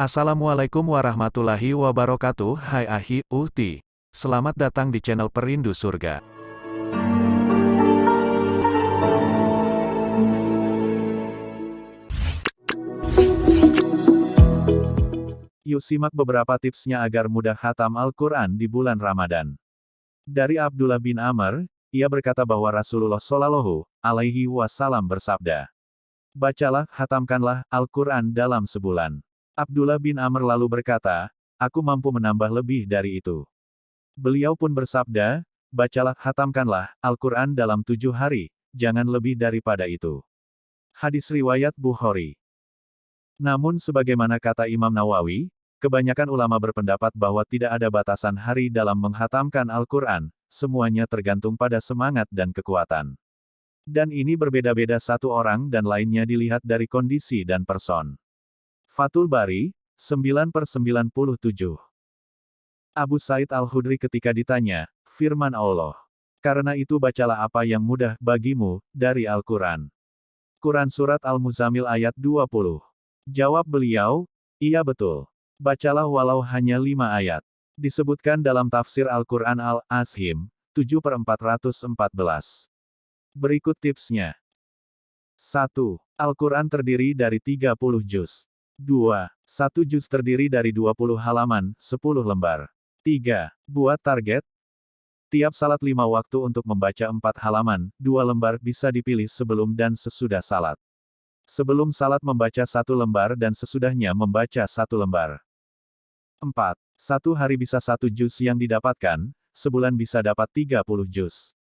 Assalamualaikum warahmatullahi wabarakatuh Hai Ahi, Uhti. Selamat datang di channel Perindu Surga. Yuk simak beberapa tipsnya agar mudah hatam Al-Quran di bulan Ramadan. Dari Abdullah bin Amr, ia berkata bahwa Rasulullah Shallallahu alaihi wasallam bersabda, Bacalah, hatamkanlah Al-Quran dalam sebulan. Abdullah bin Amr lalu berkata, aku mampu menambah lebih dari itu. Beliau pun bersabda, bacalah, hatamkanlah Al-Quran dalam tujuh hari, jangan lebih daripada itu. Hadis Riwayat Bukhari Namun sebagaimana kata Imam Nawawi, kebanyakan ulama berpendapat bahwa tidak ada batasan hari dalam menghatamkan Al-Quran, semuanya tergantung pada semangat dan kekuatan. Dan ini berbeda-beda satu orang dan lainnya dilihat dari kondisi dan person. Fatul Bari, 9 per 97. Abu Said Al-Hudri ketika ditanya, firman Allah. Karena itu bacalah apa yang mudah bagimu, dari Al-Quran. Quran Surat Al-Muzamil ayat 20. Jawab beliau, iya betul. Bacalah walau hanya lima ayat. Disebutkan dalam tafsir Al-Quran Al-Ashim, 7 per 414. Berikut tipsnya. 1. Al-Quran terdiri dari 30 juz. 2. Satu juz terdiri dari 20 halaman, 10 lembar. 3. Buat target. Tiap salat lima waktu untuk membaca empat halaman, dua lembar bisa dipilih sebelum dan sesudah salat. Sebelum salat membaca satu lembar dan sesudahnya membaca satu lembar. 4. Satu hari bisa satu juz yang didapatkan, sebulan bisa dapat 30 juz.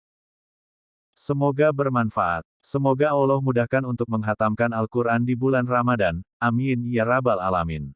Semoga bermanfaat. Semoga Allah mudahkan untuk menghatamkan Al-Quran di bulan Ramadan. Amin ya Rabbal 'Alamin.